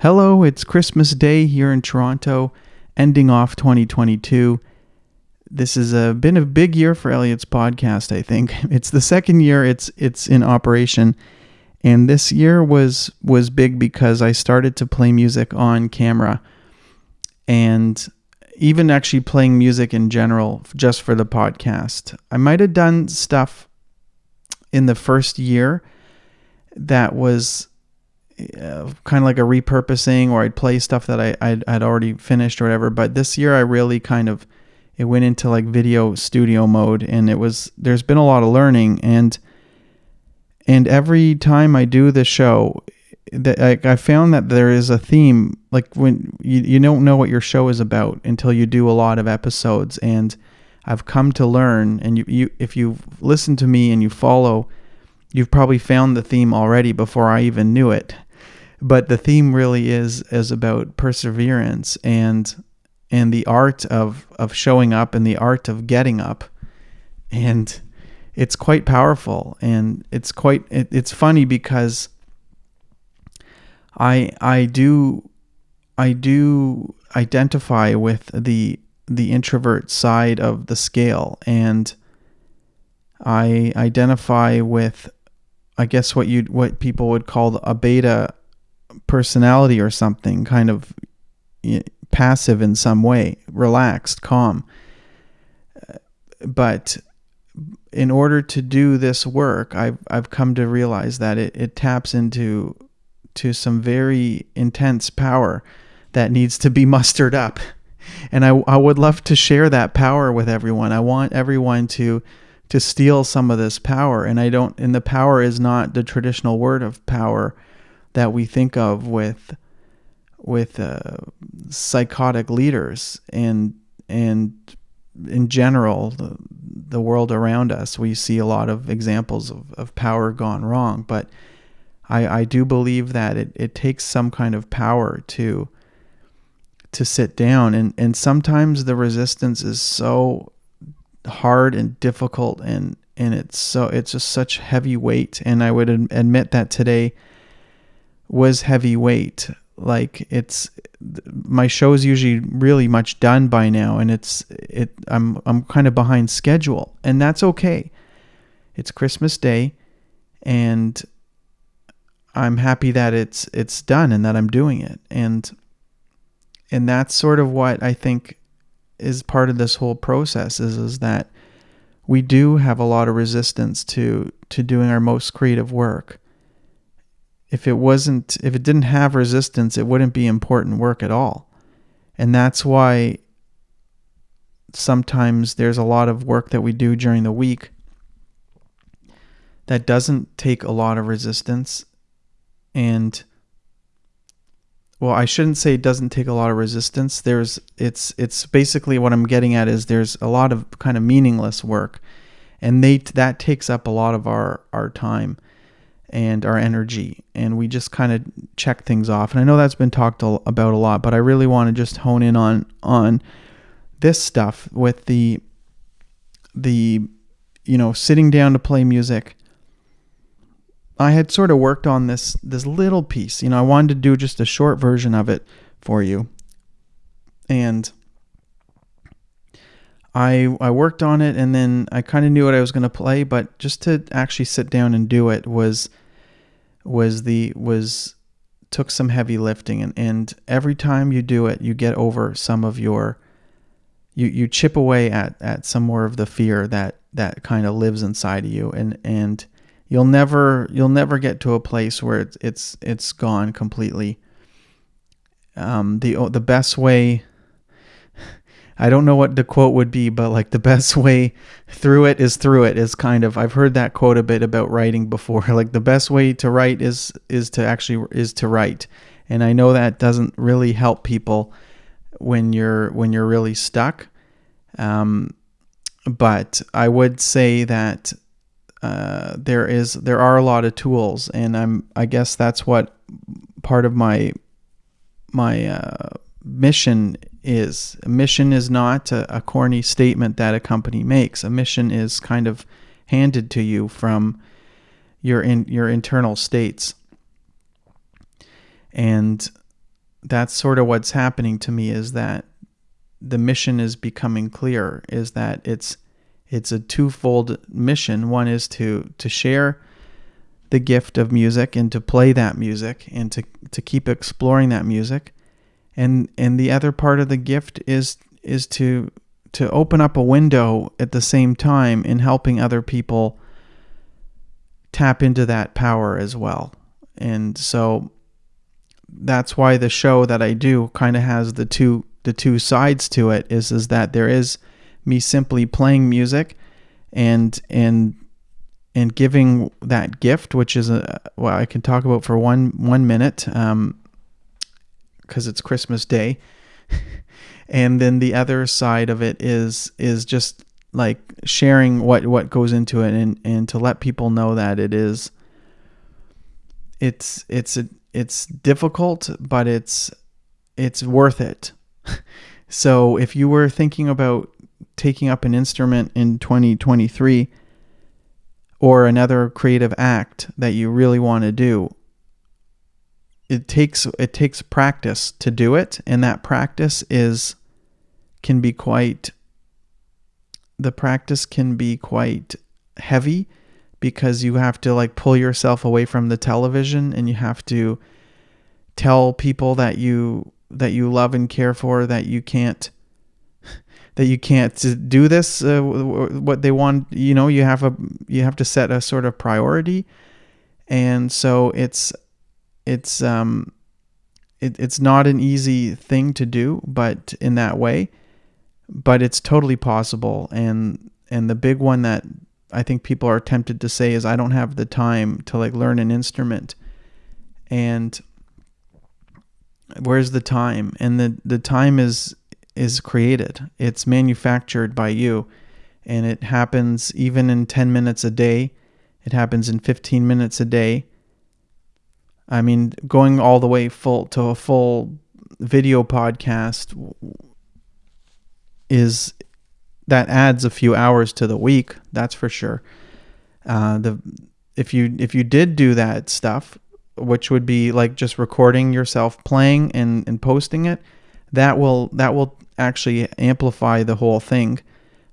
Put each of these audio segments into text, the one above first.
Hello, it's Christmas Day here in Toronto, ending off 2022. This has been a big year for Elliot's podcast, I think. It's the second year it's it's in operation. And this year was was big because I started to play music on camera and even actually playing music in general just for the podcast. I might have done stuff in the first year that was uh, kind of like a repurposing or I'd play stuff that I I'd, I'd already finished or whatever. But this year I really kind of it went into like video studio mode and it was there's been a lot of learning. And and every time I do the show that I, I found that there is a theme like when you, you don't know what your show is about until you do a lot of episodes. And I've come to learn and you, you if you listen to me and you follow you've probably found the theme already before I even knew it but the theme really is is about perseverance and and the art of of showing up and the art of getting up. And it's quite powerful and it's quite it, it's funny because i i do i do identify with the the introvert side of the scale and i identify with i guess what you what people would call a beta personality or something, kind of passive in some way, relaxed, calm. But in order to do this work, I've I've come to realize that it, it taps into to some very intense power that needs to be mustered up. And I, I would love to share that power with everyone. I want everyone to to steal some of this power. And I don't and the power is not the traditional word of power that we think of with with uh, psychotic leaders and and in general the, the world around us. We see a lot of examples of, of power gone wrong but I, I do believe that it, it takes some kind of power to to sit down. And, and sometimes the resistance is so hard and difficult and and it's so it's just such heavy weight. And I would admit that today was heavyweight. Like it's my show is usually really much done by now, and it's it. I'm I'm kind of behind schedule, and that's okay. It's Christmas Day, and I'm happy that it's it's done and that I'm doing it, and and that's sort of what I think is part of this whole process is is that we do have a lot of resistance to to doing our most creative work if it wasn't if it didn't have resistance it wouldn't be important work at all. And that's why sometimes there's a lot of work that we do during the week that doesn't take a lot of resistance. And well I shouldn't say it doesn't take a lot of resistance. There's it's it's basically what I'm getting at is there's a lot of kind of meaningless work. And they that takes up a lot of our our time and our energy and we just kind of check things off. And i know that's been talked about a lot but i really want to just hone in on on this stuff with the the you know sitting down to play music. I had sort of worked on this this little piece you know i wanted to do just a short version of it for you. And I, I worked on it and then I kind of knew what I was going to play, but just to actually sit down and do it was was the was took some heavy lifting and, and every time you do it you get over some of your you you chip away at at some more of the fear that that kind of lives inside of you and and you'll never you'll never get to a place where it's it's it's gone completely. Um the the best way I don't know what the quote would be, but like the best way through it is through it is kind of I've heard that quote a bit about writing before. Like the best way to write is is to actually is to write. And I know that doesn't really help people when you're when you're really stuck. Um, but I would say that uh, there is there are a lot of tools, and I'm I guess that's what part of my my uh, mission is. A mission is not a, a corny statement that a company makes. A mission is kind of handed to you from your in your internal states. And that's sort of what's happening to me is that the mission is becoming clear is that it's it's a twofold mission one is to to share the gift of music and to play that music and to to keep exploring that music and and the other part of the gift is is to to open up a window at the same time in helping other people tap into that power as well. And so that's why the show that I do kind of has the two the two sides to it is is that there is me simply playing music and and and giving that gift which is a well I can talk about for one one minute. Um because it's Christmas day and then the other side of it is is just like sharing what what goes into it and and to let people know that it is it's it's a it's difficult, but it's it's worth it. so if you were thinking about taking up an instrument in 2023 or another creative act that you really want to do, it takes it takes practice to do it and that practice is can be quite the practice can be quite heavy because you have to like pull yourself away from the television and you have to tell people that you that you love and care for that you can't that you can't do this uh, what they want you know you have a you have to set a sort of priority. And so it's it's um it, it's not an easy thing to do but in that way but it's totally possible and and the big one that I think people are tempted to say is I don't have the time to like learn an instrument. And where's the time? And the the time is is created. It's manufactured by you. And it happens even in 10 minutes a day. It happens in 15 minutes a day. I mean, going all the way full to a full video podcast is that adds a few hours to the week. That's for sure. Uh, the if you if you did do that stuff, which would be like just recording yourself playing and, and posting it, that will that will actually amplify the whole thing.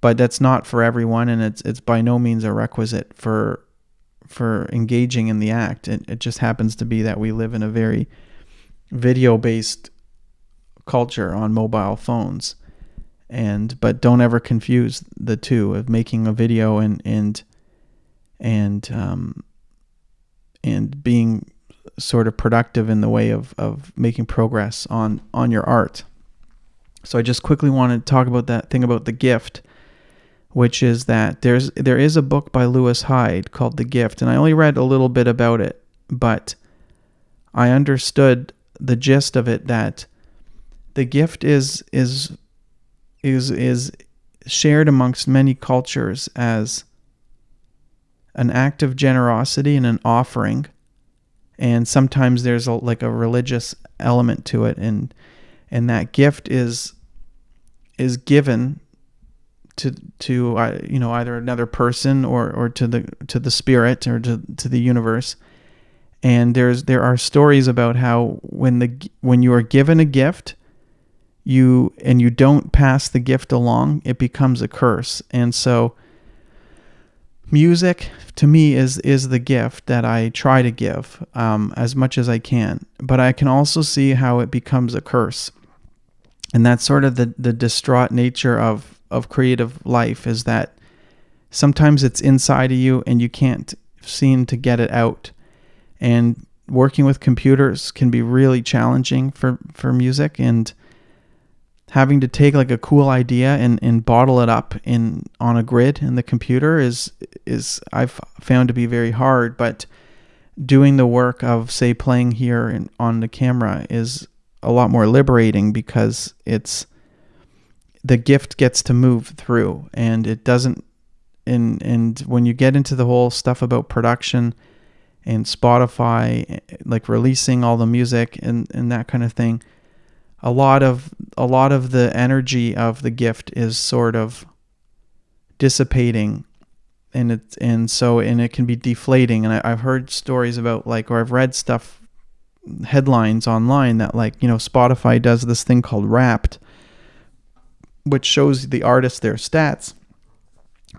But that's not for everyone, and it's it's by no means a requisite for for engaging in the act. It, it just happens to be that we live in a very video based culture on mobile phones and but don't ever confuse the two of making a video and and and um, and being sort of productive in the way of, of making progress on on your art. So I just quickly want to talk about that thing about the gift, which is that there's there is a book by Lewis Hyde called The Gift, and I only read a little bit about it, but I understood the gist of it that the gift is is is is shared amongst many cultures as an act of generosity and an offering and sometimes there's a, like a religious element to it and and that gift is is given to to uh, you know either another person or or to the to the spirit or to to the universe and there's there are stories about how when the when you are given a gift you and you don't pass the gift along, it becomes a curse. And so music to me is is the gift that I try to give um, as much as I can. But I can also see how it becomes a curse. And that's sort of the, the distraught nature of, of creative life is that sometimes it's inside of you and you can't seem to get it out. And working with computers can be really challenging for, for music and having to take like a cool idea and, and bottle it up in on a grid in the computer is is I've found to be very hard but doing the work of say playing here in, on the camera is a lot more liberating because it's the gift gets to move through and it doesn't and and when you get into the whole stuff about production and Spotify eh, like releasing all the music and and that kind of thing a lot of a lot of the energy of the gift is sort of dissipating and it and so and it can be deflating. And I, have heard stories about like or I've read stuff headlines online that like you know Spotify does this thing called Wrapped, which shows the artist their stats,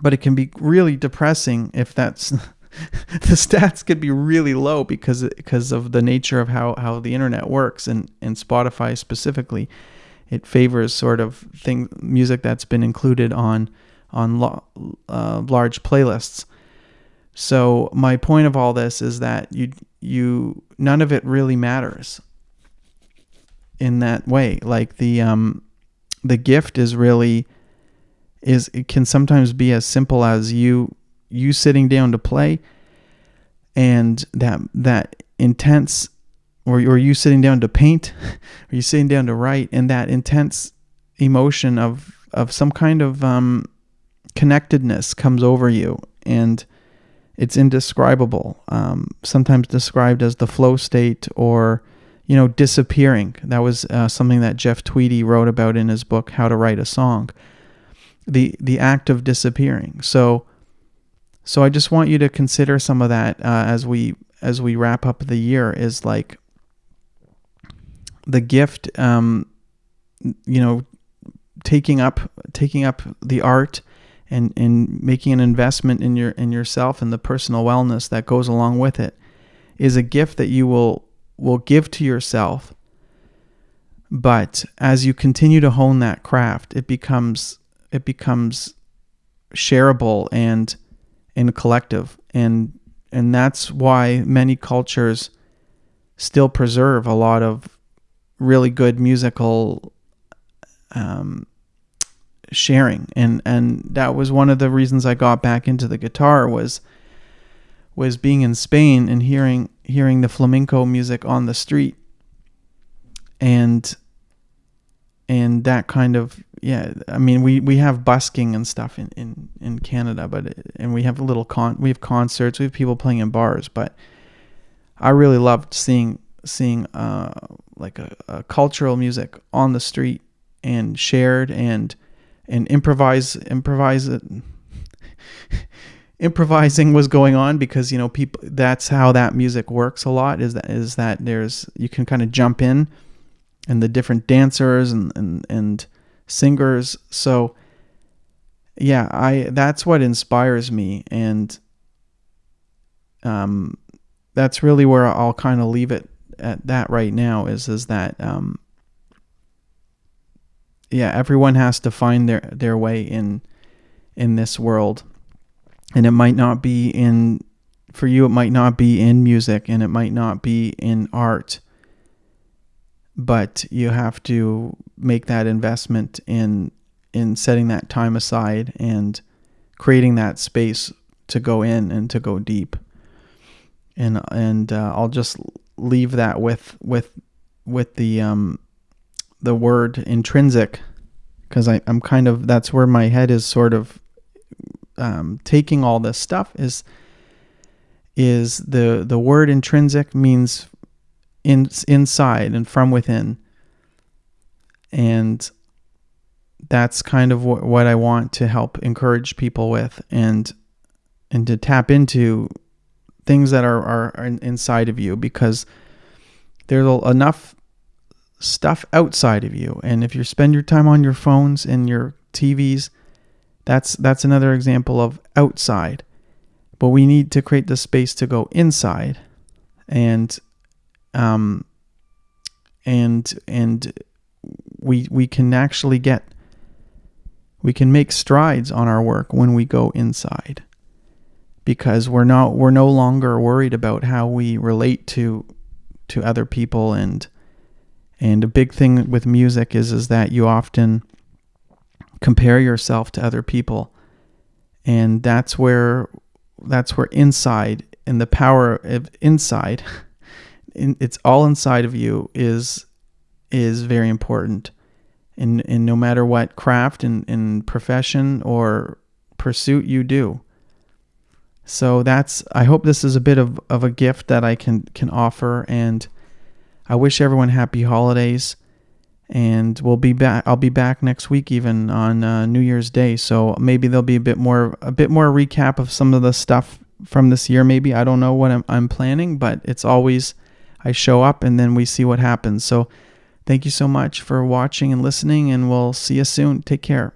but it can be really depressing if that's the stats could be really low because because of the nature of how how the internet works and and Spotify specifically, it favors sort of thing music that's been included on on uh, large playlists. So my point of all this is that you you none of it really matters in that way. Like the um the gift is really is it can sometimes be as simple as you you sitting down to play and that that intense or, or you sitting down to paint or you sitting down to write and that intense emotion of of some kind of um, connectedness comes over you and it's indescribable um, sometimes described as the flow state or you know disappearing that was uh, something that jeff tweedy wrote about in his book how to write a song the the act of disappearing so so I just want you to consider some of that uh, as we as we wrap up the year. Is like the gift, um, you know, taking up taking up the art and and making an investment in your in yourself and the personal wellness that goes along with it is a gift that you will will give to yourself. But as you continue to hone that craft, it becomes it becomes shareable and in a collective and and that's why many cultures still preserve a lot of really good musical um, sharing and and that was one of the reasons I got back into the guitar was was being in Spain and hearing hearing the flamenco music on the street. And and that kind of yeah i mean we we have busking and stuff in in in canada but and we have a little con we have concerts we have people playing in bars but i really loved seeing seeing uh like a, a cultural music on the street and shared and and improvise improvise it improvising was going on because you know people that's how that music works a lot is that is that there's you can kind of jump in and the different dancers and and and singers. So yeah, I that's what inspires me and um that's really where I'll kind of leave it at that right now is is that um yeah, everyone has to find their their way in in this world. And it might not be in for you it might not be in music and it might not be in art. But you have to make that investment in in setting that time aside and creating that space to go in and to go deep. And and uh, I'll just leave that with with with the um the word intrinsic because I'm kind of that's where my head is sort of um, taking all this stuff is is the the word intrinsic means in, inside and from within. And that's kind of what, what I want to help encourage people with and and to tap into things that are, are, are inside of you because there's enough stuff outside of you. And if you spend your time on your phones and your TVs, that's that's another example of outside. But we need to create the space to go inside and um, and and we we can actually get we can make strides on our work when we go inside because we're not we're no longer worried about how we relate to to other people and and a big thing with music is is that you often compare yourself to other people and that's where that's where inside and the power of inside in, it's all inside of you is is very important. And and no matter what craft and, and profession or pursuit you do. So that's I hope this is a bit of, of a gift that I can can offer and I wish everyone happy holidays and we'll be back I'll be back next week even on uh, New Year's Day so maybe there'll be a bit more a bit more recap of some of the stuff from this year maybe I don't know what I'm, I'm planning but it's always I show up and then we see what happens. So thank you so much for watching and listening, and we'll see you soon. Take care.